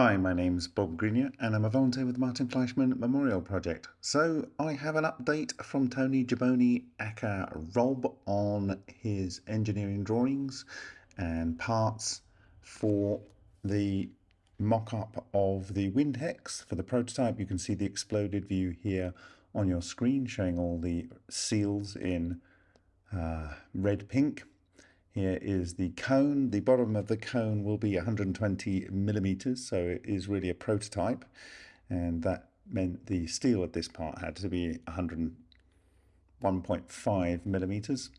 Hi, my name's Bob Greenyer and I'm a volunteer with the Martin Fleischmann Memorial Project. So I have an update from Tony Giboni aka Rob on his engineering drawings and parts for the mock-up of the Windhex for the prototype. You can see the exploded view here on your screen showing all the seals in uh, red pink here is the cone. The bottom of the cone will be 120 millimeters, so it is really a prototype. And that meant the steel of this part had to be 101.5 millimeters.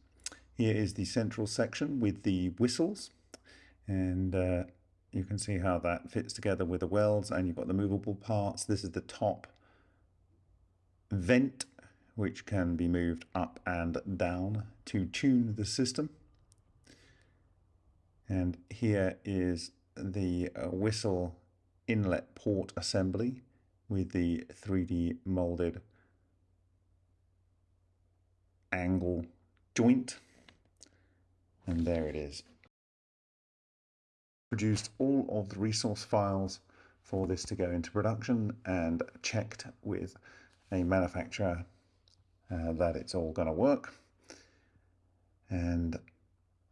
Here is the central section with the whistles. And uh, you can see how that fits together with the welds and you've got the movable parts. This is the top vent, which can be moved up and down to tune the system. And here is the uh, whistle inlet port assembly with the 3D molded angle joint. And there it is. Produced all of the resource files for this to go into production and checked with a manufacturer uh, that it's all going to work. And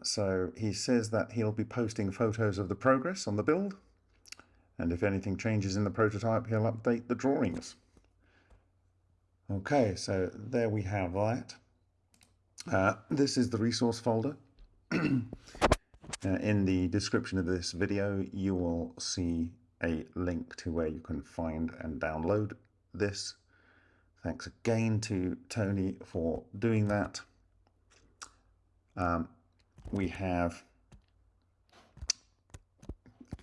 so he says that he'll be posting photos of the progress on the build. And if anything changes in the prototype, he'll update the drawings. Okay, so there we have that. Uh, this is the resource folder. uh, in the description of this video, you will see a link to where you can find and download this. Thanks again to Tony for doing that. Um, we have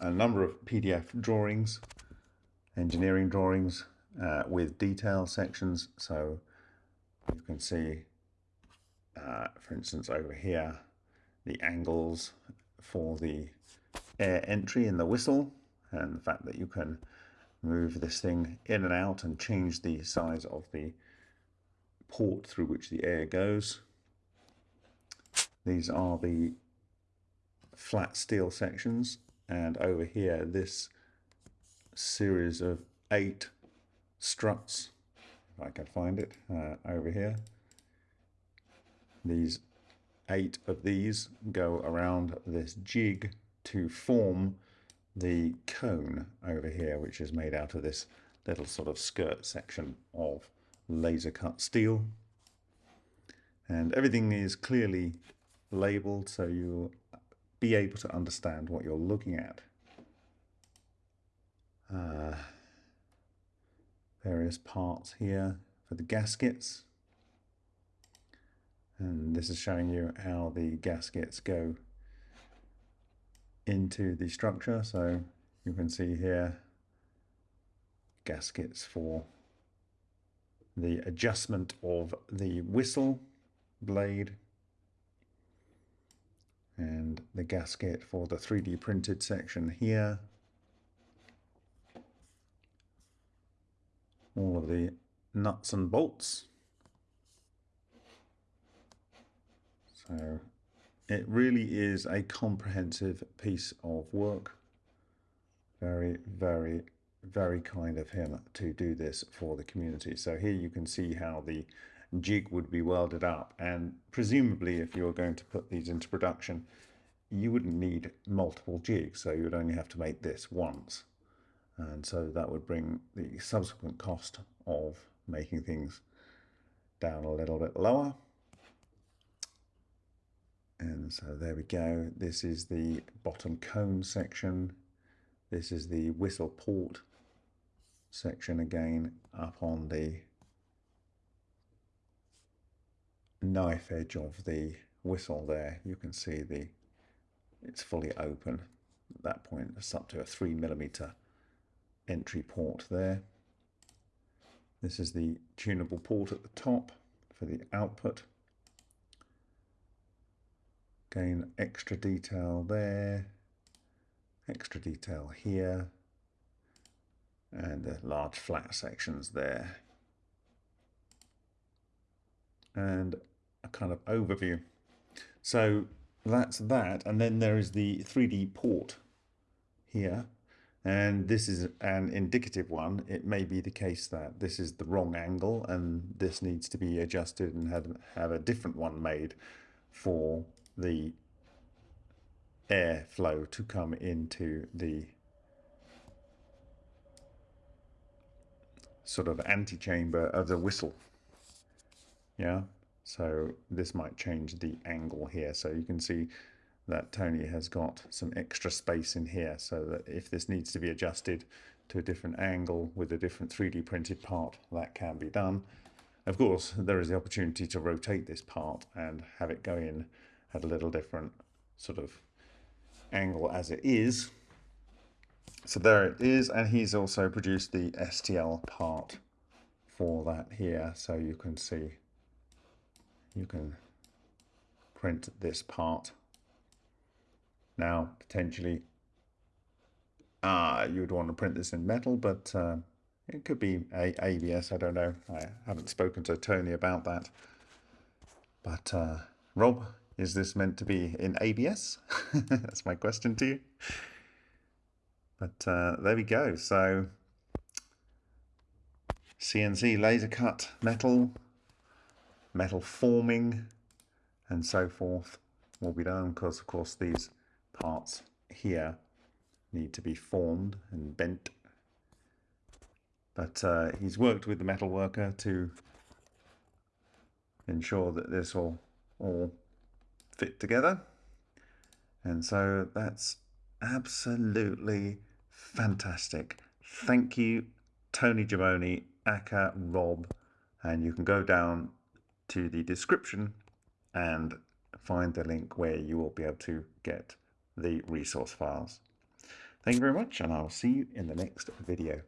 a number of PDF drawings, engineering drawings uh, with detail sections. So you can see, uh, for instance, over here, the angles for the air entry in the whistle and the fact that you can move this thing in and out and change the size of the port through which the air goes. These are the flat steel sections and over here this series of eight struts if I can find it uh, over here. These eight of these go around this jig to form the cone over here which is made out of this little sort of skirt section of laser cut steel. And everything is clearly labeled so you'll be able to understand what you're looking at. Uh, various parts here for the gaskets. And this is showing you how the gaskets go into the structure. So you can see here gaskets for the adjustment of the whistle blade and the gasket for the 3D printed section here. All of the nuts and bolts. So it really is a comprehensive piece of work. Very, very, very kind of him to do this for the community. So here you can see how the jig would be welded up. And presumably if you're going to put these into production you wouldn't need multiple jigs. So you would only have to make this once. And so that would bring the subsequent cost of making things down a little bit lower. And so there we go. This is the bottom cone section. This is the whistle port section again up on the knife edge of the whistle there you can see the it's fully open at that point. It's up to a three millimeter entry port there. This is the tunable port at the top for the output. Again extra detail there extra detail here and the large flat sections there. And kind of overview. So that's that. And then there is the 3D port here. and this is an indicative one. It may be the case that this is the wrong angle and this needs to be adjusted and have, have a different one made for the airflow to come into the sort of antechamber of the whistle. Yeah, so this might change the angle here. So you can see that Tony has got some extra space in here so that if this needs to be adjusted to a different angle with a different 3D printed part, that can be done. Of course, there is the opportunity to rotate this part and have it go in at a little different sort of angle as it is. So there it is, and he's also produced the STL part for that here, so you can see, you can print this part. Now, potentially, uh, you would want to print this in metal, but uh, it could be a ABS, I don't know. I haven't spoken to Tony about that. But uh, Rob, is this meant to be in ABS? That's my question to you. But uh, there we go. So CNC laser cut metal, metal forming, and so forth will be done because, of course, these parts here need to be formed and bent. But uh, he's worked with the metal worker to ensure that this will all fit together. And so that's absolutely fantastic. Thank you, Tony Giboni, Aka, Rob, and you can go down to the description and find the link where you will be able to get the resource files. Thank you very much, and I'll see you in the next video.